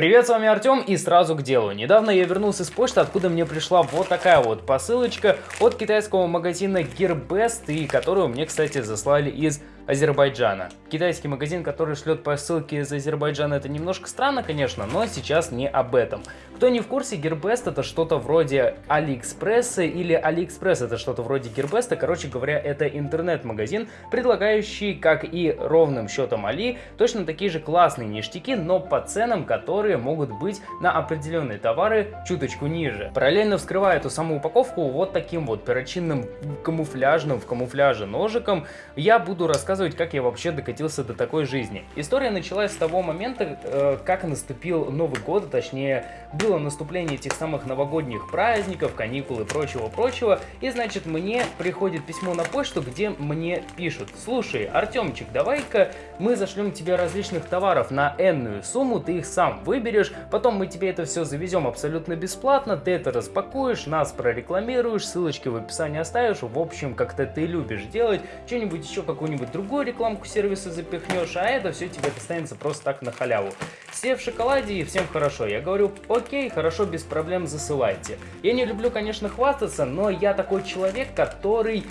Привет, с вами Артем и сразу к делу. Недавно я вернулся с почты, откуда мне пришла вот такая вот посылочка от китайского магазина Gearbest, и которую мне, кстати, заслали из Азербайджана. Китайский магазин, который шлет посылки из Азербайджана, это немножко странно, конечно, но сейчас не об этом. Кто не в курсе, Gearbest это что-то вроде AliExpress'а или Алиэкспресс это что-то вроде Gearbest. Короче говоря, это интернет-магазин, предлагающий, как и ровным счетом Али, точно такие же классные ништяки, но по ценам, которые могут быть на определенные товары чуточку ниже. Параллельно вскрывая эту саму упаковку вот таким вот перочинным камуфляжным в камуфляже ножиком, я буду рассказывать, как я вообще докатился до такой жизни. История началась с того момента, э, как наступил Новый год, точнее, был было наступление этих самых новогодних праздников, каникул и прочего-прочего, и значит мне приходит письмо на почту, где мне пишут, слушай, Артемчик, давай-ка мы зашлем тебе различных товаров на энную сумму, ты их сам выберешь, потом мы тебе это все завезем абсолютно бесплатно, ты это распакуешь, нас прорекламируешь, ссылочки в описании оставишь, в общем, как-то ты любишь делать, что-нибудь еще, какую-нибудь другую рекламку сервиса запихнешь, а это все тебе достанется просто так на халяву. Все в шоколаде и всем хорошо. Я говорю, окей, хорошо, без проблем засылайте. Я не люблю, конечно, хвастаться, но я такой человек, который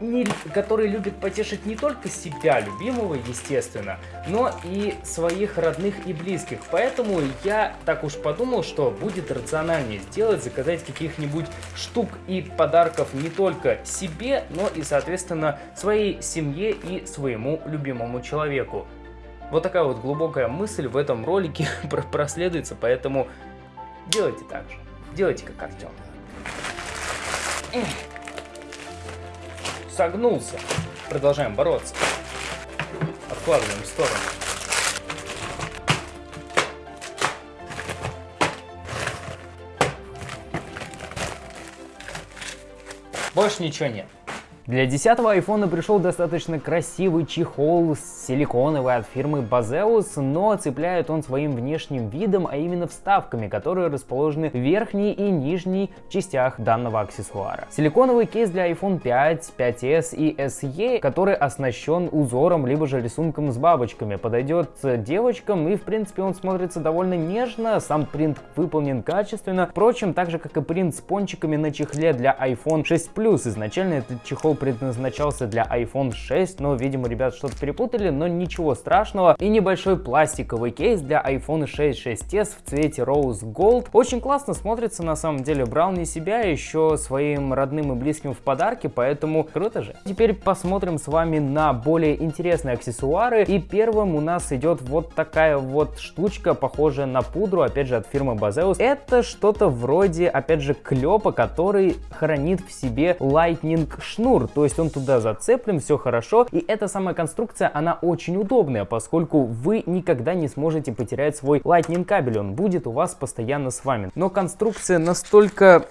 не, который любит потешить не только себя, любимого, естественно, но и своих родных и близких. Поэтому я так уж подумал, что будет рациональнее сделать, заказать каких-нибудь штук и подарков не только себе, но и, соответственно, своей семье и своему любимому человеку. Вот такая вот глубокая мысль в этом ролике проследуется, поэтому делайте так же. Делайте как Артем. Согнулся. Продолжаем бороться. Откладываем в сторону. Больше ничего нет. Для 10 айфона пришел достаточно красивый чехол силиконовый от фирмы Bazeus, но цепляет он своим внешним видом, а именно вставками, которые расположены в верхней и нижней частях данного аксессуара. Силиконовый кейс для iPhone 5, 5s и SE, который оснащен узором либо же рисунком с бабочками, подойдет девочкам и в принципе он смотрится довольно нежно, сам принт выполнен качественно, впрочем, так же как и принт с пончиками на чехле для iPhone 6 Plus. Изначально этот чехол предназначался для iPhone 6, но, видимо, ребят что-то перепутали, но ничего страшного. И небольшой пластиковый кейс для iPhone 6 6s в цвете Rose Gold. Очень классно смотрится, на самом деле. Брал не себя, еще своим родным и близким в подарки, поэтому круто же. Теперь посмотрим с вами на более интересные аксессуары. И первым у нас идет вот такая вот штучка, похожая на пудру, опять же, от фирмы Bazeus. Это что-то вроде, опять же, клепа, который хранит в себе Lightning шнур то есть он туда зацеплен, все хорошо. И эта самая конструкция, она очень удобная, поскольку вы никогда не сможете потерять свой Lightning кабель, он будет у вас постоянно с вами. Но конструкция настолько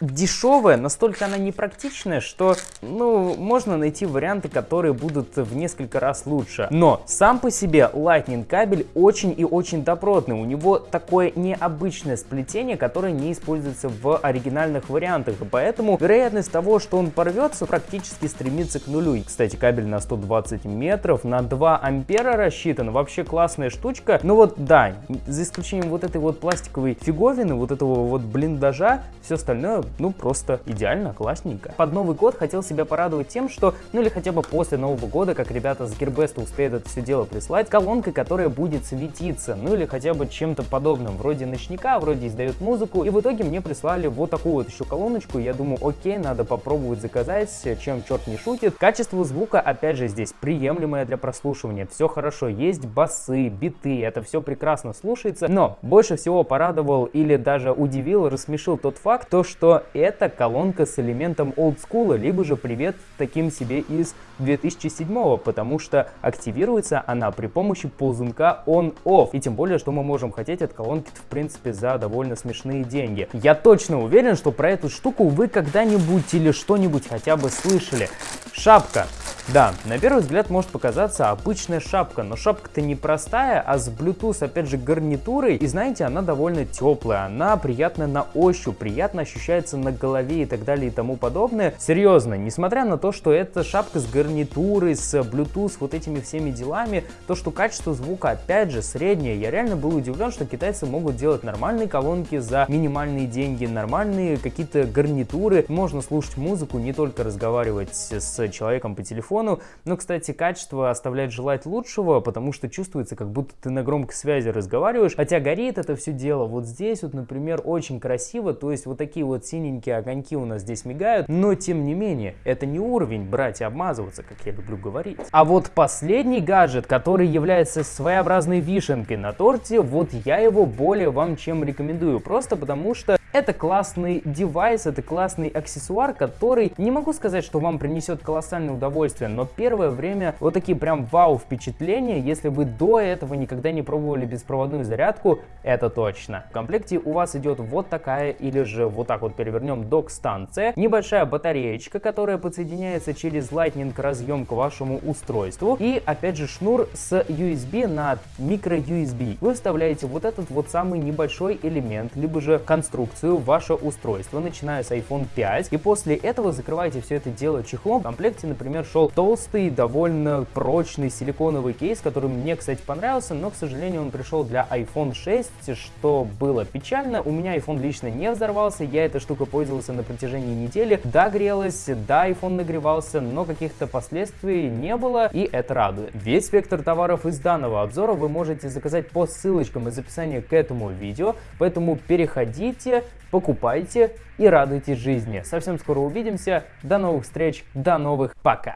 дешевая, настолько она непрактичная, что, ну, можно найти варианты, которые будут в несколько раз лучше. Но сам по себе Lightning кабель очень и очень добротный. У него такое необычное сплетение, которое не используется в оригинальных вариантах. И поэтому вероятность того, что он порвется, практически стремится к нулю. И, кстати, кабель на 120 метров, на 2 ампера рассчитан. Вообще классная штучка. Но вот да, за исключением вот этой вот пластиковой фиговины, вот этого вот блиндажа, все остальное ну, просто идеально, классненько. Под Новый год хотел себя порадовать тем, что, ну или хотя бы после Нового года, как ребята с Gearbest успеют это все дело прислать, колонкой, которая будет светиться, ну или хотя бы чем-то подобным, вроде ночника, вроде издает музыку, и в итоге мне прислали вот такую вот еще колоночку, я думаю, окей, надо попробовать заказать, чем черт не шутит. Качество звука, опять же, здесь приемлемое для прослушивания, все хорошо, есть басы, биты, это все прекрасно слушается, но больше всего порадовал или даже удивил, рассмешил тот факт, то, что это колонка с элементом олдскула, либо же привет таким себе из 2007, потому что активируется она при помощи ползунка on-off. И тем более, что мы можем хотеть от колонки в принципе за довольно смешные деньги. Я точно уверен, что про эту штуку вы когда-нибудь или что-нибудь хотя бы слышали. Шапка. Да, на первый взгляд может показаться обычная шапка, но шапка-то не простая, а с Bluetooth, опять же, гарнитурой. И знаете, она довольно теплая, она приятная на ощупь, приятно ощущается на голове и так далее и тому подобное. Серьезно, несмотря на то, что это шапка с гарнитурой, с Bluetooth, вот этими всеми делами, то, что качество звука, опять же, среднее, я реально был удивлен, что китайцы могут делать нормальные колонки за минимальные деньги, нормальные какие-то гарнитуры, можно слушать музыку, не только разговаривать с человеком по телефону, но, кстати, качество оставляет желать лучшего, потому что чувствуется, как будто ты на громкой связи разговариваешь, хотя горит это все дело. Вот здесь вот, например, очень красиво, то есть вот такие вот синенькие огоньки у нас здесь мигают, но тем не менее, это не уровень брать и обмазываться, как я люблю говорить. А вот последний гаджет, который является своеобразной вишенкой на торте, вот я его более вам чем рекомендую, просто потому что это классный девайс, это классный аксессуар, который не могу сказать, что вам принесет колоссальное удовольствие, но первое время вот такие прям вау впечатления, если вы до этого никогда не пробовали беспроводную зарядку, это точно. В комплекте у вас идет вот такая или же вот так вот перевернем док-станция, небольшая батареечка, которая подсоединяется через Lightning разъем к вашему устройству и опять же шнур с USB на микро USB. Вы вставляете вот этот вот самый небольшой элемент, либо же конструкцию инструкцию ваше устройство, начиная с iPhone 5, и после этого закрываете все это дело чехлом. В комплекте, например, шел толстый, довольно прочный силиконовый кейс, который мне, кстати, понравился, но, к сожалению, он пришел для iPhone 6, что было печально. У меня iPhone лично не взорвался, я этой штукой пользовался на протяжении недели. Да, грелась, да, iPhone нагревался, но каких-то последствий не было, и это радует. Весь спектр товаров из данного обзора вы можете заказать по ссылочкам из описания к этому видео, поэтому переходите, покупайте и радуйтесь жизни. Совсем скоро увидимся. До новых встреч, до новых пока.